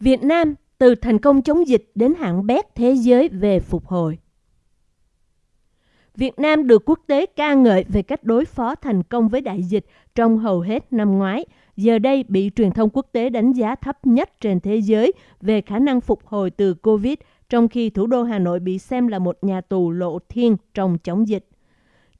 Việt Nam từ thành công chống dịch đến hạng bét thế giới về phục hồi. Việt Nam được quốc tế ca ngợi về cách đối phó thành công với đại dịch trong hầu hết năm ngoái, giờ đây bị truyền thông quốc tế đánh giá thấp nhất trên thế giới về khả năng phục hồi từ Covid, trong khi thủ đô Hà Nội bị xem là một nhà tù lộ thiên trong chống dịch.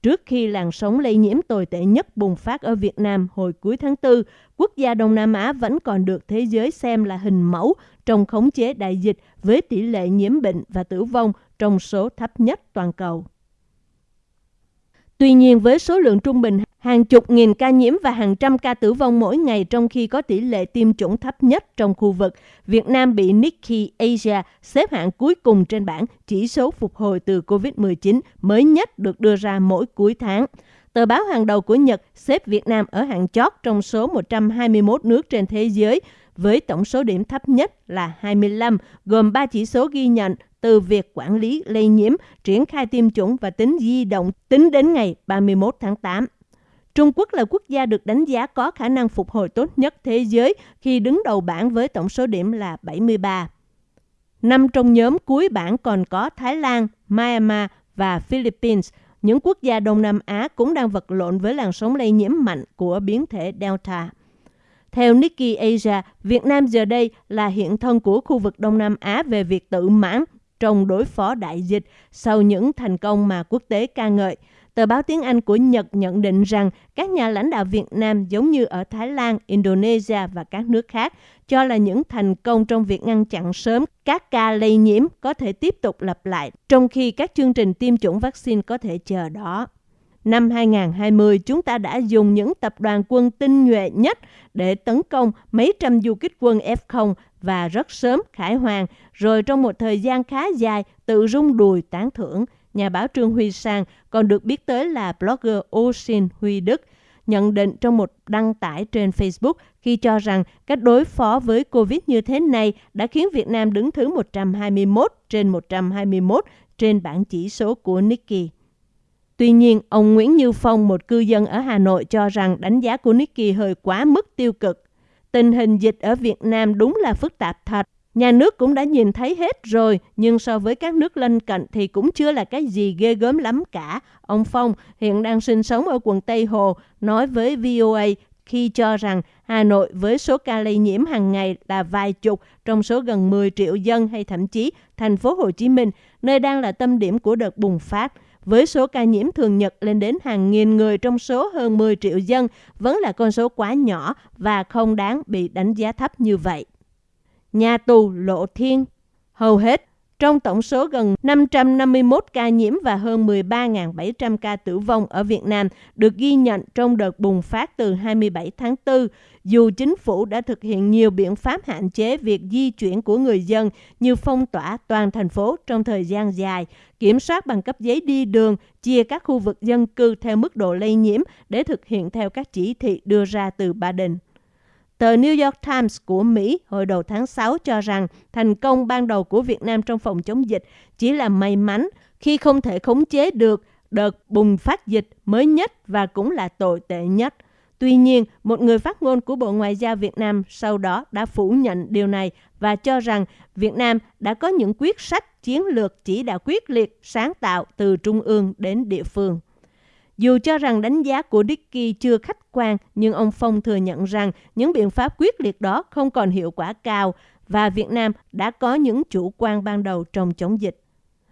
Trước khi làn sóng lây nhiễm tồi tệ nhất bùng phát ở Việt Nam hồi cuối tháng 4, quốc gia Đông Nam Á vẫn còn được thế giới xem là hình mẫu trong khống chế đại dịch với tỷ lệ nhiễm bệnh và tử vong trong số thấp nhất toàn cầu. Tuy nhiên, với số lượng trung bình hàng chục nghìn ca nhiễm và hàng trăm ca tử vong mỗi ngày trong khi có tỷ lệ tiêm chủng thấp nhất trong khu vực, Việt Nam bị Nikkei Asia xếp hạng cuối cùng trên bảng chỉ số phục hồi từ COVID-19 mới nhất được đưa ra mỗi cuối tháng. Tờ báo hàng đầu của Nhật xếp Việt Nam ở hạng chót trong số 121 nước trên thế giới với tổng số điểm thấp nhất là 25, gồm 3 chỉ số ghi nhận từ việc quản lý lây nhiễm, triển khai tiêm chủng và tính di động tính đến ngày 31 tháng 8. Trung Quốc là quốc gia được đánh giá có khả năng phục hồi tốt nhất thế giới khi đứng đầu bảng với tổng số điểm là 73. Năm trong nhóm cuối bảng còn có Thái Lan, Myanmar và Philippines. Những quốc gia Đông Nam Á cũng đang vật lộn với làn sóng lây nhiễm mạnh của biến thể Delta. Theo Nikkei Asia, Việt Nam giờ đây là hiện thân của khu vực Đông Nam Á về việc tự mãn trong đối phó đại dịch sau những thành công mà quốc tế ca ngợi. Tờ báo tiếng Anh của Nhật nhận định rằng các nhà lãnh đạo Việt Nam giống như ở Thái Lan, Indonesia và các nước khác cho là những thành công trong việc ngăn chặn sớm các ca lây nhiễm có thể tiếp tục lặp lại, trong khi các chương trình tiêm chủng vaccine có thể chờ đó. Năm 2020, chúng ta đã dùng những tập đoàn quân tinh nhuệ nhất để tấn công mấy trăm du kích quân F0 và rất sớm khải hoàn, rồi trong một thời gian khá dài tự rung đùi tán thưởng. Nhà báo Trương Huy Sang còn được biết tới là blogger Ocean Huy Đức, nhận định trong một đăng tải trên Facebook khi cho rằng cách đối phó với Covid như thế này đã khiến Việt Nam đứng thứ 121 trên 121 trên bảng chỉ số của Nikkei. Tuy nhiên, ông Nguyễn Như Phong, một cư dân ở Hà Nội cho rằng đánh giá của Nikkei hơi quá mức tiêu cực. Tình hình dịch ở Việt Nam đúng là phức tạp thật. Nhà nước cũng đã nhìn thấy hết rồi, nhưng so với các nước lân cận thì cũng chưa là cái gì ghê gớm lắm cả. Ông Phong hiện đang sinh sống ở quận Tây Hồ, nói với VOA khi cho rằng Hà Nội với số ca lây nhiễm hàng ngày là vài chục trong số gần 10 triệu dân hay thậm chí thành phố Hồ Chí Minh, nơi đang là tâm điểm của đợt bùng phát – với số ca nhiễm thường nhật lên đến hàng nghìn người trong số hơn 10 triệu dân vẫn là con số quá nhỏ và không đáng bị đánh giá thấp như vậy. Nhà tù Lộ Thiên Hầu hết trong tổng số gần 551 ca nhiễm và hơn 13.700 ca tử vong ở Việt Nam được ghi nhận trong đợt bùng phát từ 27 tháng 4, dù chính phủ đã thực hiện nhiều biện pháp hạn chế việc di chuyển của người dân như phong tỏa toàn thành phố trong thời gian dài, kiểm soát bằng cấp giấy đi đường, chia các khu vực dân cư theo mức độ lây nhiễm để thực hiện theo các chỉ thị đưa ra từ Ba Đình. Tờ New York Times của Mỹ hồi đầu tháng 6 cho rằng thành công ban đầu của Việt Nam trong phòng chống dịch chỉ là may mắn khi không thể khống chế được đợt bùng phát dịch mới nhất và cũng là tồi tệ nhất. Tuy nhiên, một người phát ngôn của Bộ Ngoại giao Việt Nam sau đó đã phủ nhận điều này và cho rằng Việt Nam đã có những quyết sách chiến lược chỉ đạo quyết liệt, sáng tạo từ trung ương đến địa phương. Dù cho rằng đánh giá của Dickey chưa khách quan, nhưng ông Phong thừa nhận rằng những biện pháp quyết liệt đó không còn hiệu quả cao và Việt Nam đã có những chủ quan ban đầu trong chống dịch.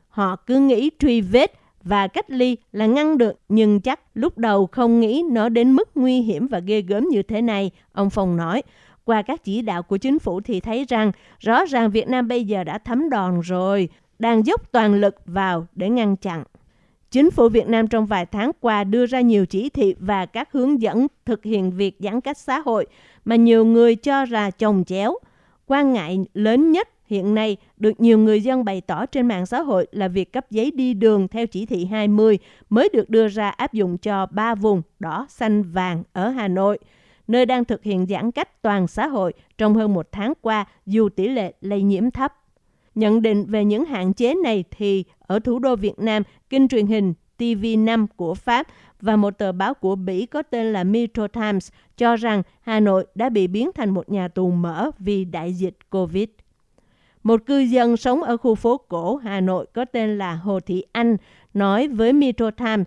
Họ cứ nghĩ truy vết và cách ly là ngăn được, nhưng chắc lúc đầu không nghĩ nó đến mức nguy hiểm và ghê gớm như thế này, ông Phong nói. Qua các chỉ đạo của chính phủ thì thấy rằng rõ ràng Việt Nam bây giờ đã thấm đòn rồi, đang dốc toàn lực vào để ngăn chặn. Chính phủ Việt Nam trong vài tháng qua đưa ra nhiều chỉ thị và các hướng dẫn thực hiện việc giãn cách xã hội mà nhiều người cho là chồng chéo. Quan ngại lớn nhất hiện nay được nhiều người dân bày tỏ trên mạng xã hội là việc cấp giấy đi đường theo chỉ thị 20 mới được đưa ra áp dụng cho ba vùng đỏ, xanh, vàng ở Hà Nội, nơi đang thực hiện giãn cách toàn xã hội trong hơn một tháng qua dù tỷ lệ lây nhiễm thấp. Nhận định về những hạn chế này thì ở thủ đô Việt Nam, kênh truyền hình TV5 của Pháp và một tờ báo của Bỉ có tên là Metro Times cho rằng Hà Nội đã bị biến thành một nhà tù mở vì đại dịch COVID. Một cư dân sống ở khu phố cổ Hà Nội có tên là Hồ Thị Anh nói với Metro Times,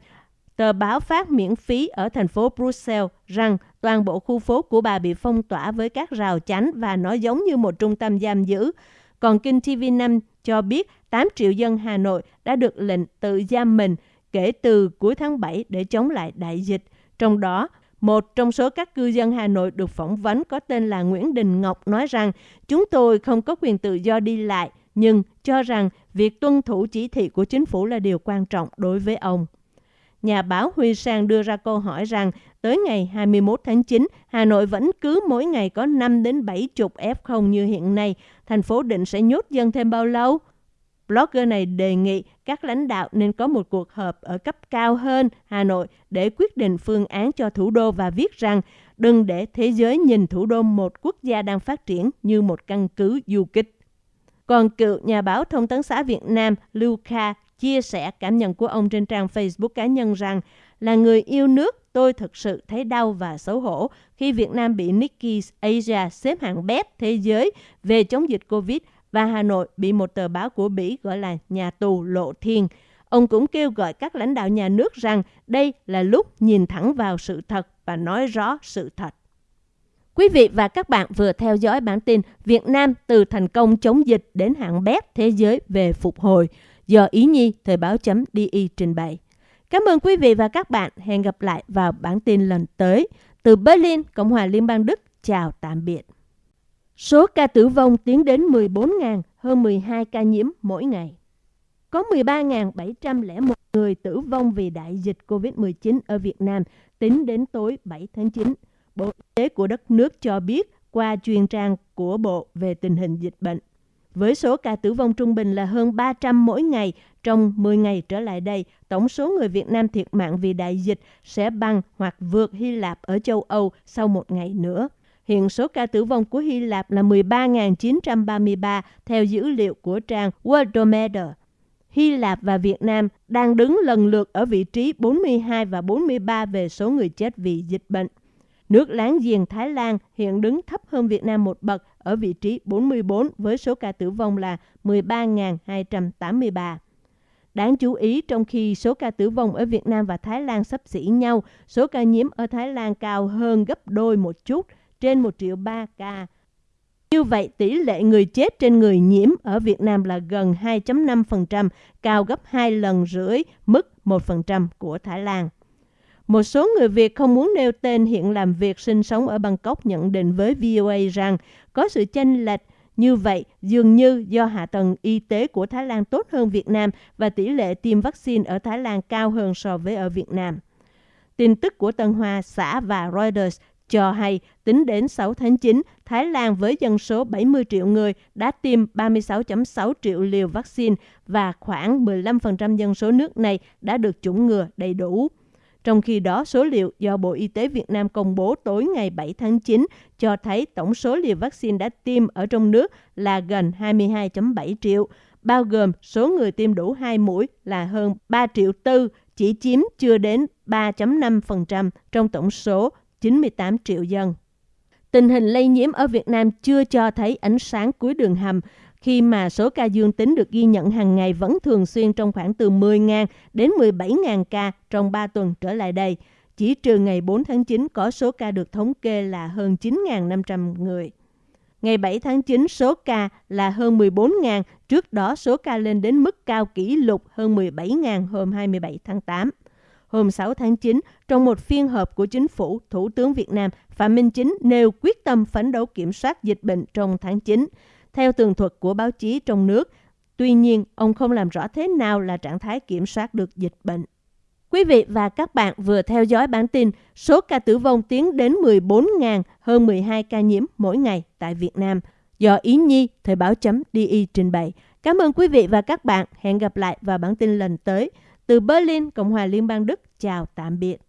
tờ báo phát miễn phí ở thành phố Brussels rằng toàn bộ khu phố của bà bị phong tỏa với các rào chắn và nó giống như một trung tâm giam giữ. Còn kênh TV5 cho biết 8 triệu dân Hà Nội đã được lệnh tự giam mình kể từ cuối tháng 7 để chống lại đại dịch. Trong đó, một trong số các cư dân Hà Nội được phỏng vấn có tên là Nguyễn Đình Ngọc nói rằng chúng tôi không có quyền tự do đi lại, nhưng cho rằng việc tuân thủ chỉ thị của chính phủ là điều quan trọng đối với ông. Nhà báo Huy Sang đưa ra câu hỏi rằng tới ngày 21 tháng 9, Hà Nội vẫn cứ mỗi ngày có 5 đến 7 chục F0 như hiện nay. Thành phố định sẽ nhốt dân thêm bao lâu? Blogger này đề nghị các lãnh đạo nên có một cuộc họp ở cấp cao hơn Hà Nội để quyết định phương án cho thủ đô và viết rằng đừng để thế giới nhìn thủ đô một quốc gia đang phát triển như một căn cứ du kích. Còn cựu nhà báo thông tấn xã Việt Nam Lưu Kha chia sẻ cảm nhận của ông trên trang Facebook cá nhân rằng là người yêu nước, tôi thực sự thấy đau và xấu hổ khi Việt Nam bị Nikkei Asia xếp hạng bét thế giới về chống dịch Covid và Hà Nội bị một tờ báo của Bỉ gọi là nhà tù lộ thiên. Ông cũng kêu gọi các lãnh đạo nhà nước rằng đây là lúc nhìn thẳng vào sự thật và nói rõ sự thật. Quý vị và các bạn vừa theo dõi bản tin Việt Nam từ thành công chống dịch đến hạng bét thế giới về phục hồi do Ý Nhi Thời báo chấm DI trình bày. Cảm ơn quý vị và các bạn. Hẹn gặp lại vào bản tin lần tới. Từ Berlin, Cộng hòa Liên bang Đức, chào tạm biệt. Số ca tử vong tiến đến 14.000, hơn 12 ca nhiễm mỗi ngày. Có 13.701 người tử vong vì đại dịch COVID-19 ở Việt Nam tính đến tối 7 tháng 9. Bộ Y tế của đất nước cho biết qua truyền trang của Bộ về tình hình dịch bệnh. Với số ca tử vong trung bình là hơn 300 mỗi ngày, trong 10 ngày trở lại đây, tổng số người Việt Nam thiệt mạng vì đại dịch sẽ bằng hoặc vượt Hy Lạp ở châu Âu sau một ngày nữa. Hiện số ca tử vong của Hy Lạp là 13.933 theo dữ liệu của trang Worldometer. Hy Lạp và Việt Nam đang đứng lần lượt ở vị trí 42 và 43 về số người chết vì dịch bệnh. Nước láng giềng Thái Lan hiện đứng thấp hơn Việt Nam một bậc ở vị trí 44 với số ca tử vong là 13.283. Đáng chú ý, trong khi số ca tử vong ở Việt Nam và Thái Lan sắp xỉ nhau, số ca nhiễm ở Thái Lan cao hơn gấp đôi một chút, trên 1 triệu 3 ca. Như vậy, tỷ lệ người chết trên người nhiễm ở Việt Nam là gần 2.5%, cao gấp 2 lần rưỡi mức 1% của Thái Lan. Một số người Việt không muốn nêu tên hiện làm việc sinh sống ở Bangkok nhận định với VOA rằng có sự chênh lệch như vậy dường như do hạ tầng y tế của Thái Lan tốt hơn Việt Nam và tỷ lệ tiêm vaccine ở Thái Lan cao hơn so với ở Việt Nam. Tin tức của Tân Hoa, xã và Reuters cho hay tính đến 6 tháng 9, Thái Lan với dân số 70 triệu người đã tiêm 36.6 triệu liều vaccine và khoảng 15% dân số nước này đã được chủng ngừa đầy đủ. Trong khi đó, số liệu do Bộ Y tế Việt Nam công bố tối ngày 7 tháng 9 cho thấy tổng số liều vaccine đã tiêm ở trong nước là gần 22.7 triệu, bao gồm số người tiêm đủ 2 mũi là hơn 3 triệu tư, chỉ chiếm chưa đến 3.5% trong tổng số 98 triệu dân. Tình hình lây nhiễm ở Việt Nam chưa cho thấy ánh sáng cuối đường hầm khi mà số ca dương tính được ghi nhận hàng ngày vẫn thường xuyên trong khoảng từ 10.000 đến 17.000 ca trong 3 tuần trở lại đây. Chỉ trừ ngày 4 tháng 9 có số ca được thống kê là hơn 9.500 người. Ngày 7 tháng 9 số ca là hơn 14.000, trước đó số ca lên đến mức cao kỷ lục hơn 17.000 hôm 27 tháng 8. Hôm 6 tháng 9, trong một phiên họp của chính phủ, Thủ tướng Việt Nam Phạm Minh Chính nêu quyết tâm phấn đấu kiểm soát dịch bệnh trong tháng 9 theo tường thuật của báo chí trong nước. Tuy nhiên, ông không làm rõ thế nào là trạng thái kiểm soát được dịch bệnh. Quý vị và các bạn vừa theo dõi bản tin số ca tử vong tiến đến 14.000 hơn 12 ca nhiễm mỗi ngày tại Việt Nam do Ý Nhi Thời báo chấm DI trình bày. Cảm ơn quý vị và các bạn. Hẹn gặp lại vào bản tin lần tới. Từ Berlin, Cộng hòa Liên bang Đức, chào tạm biệt.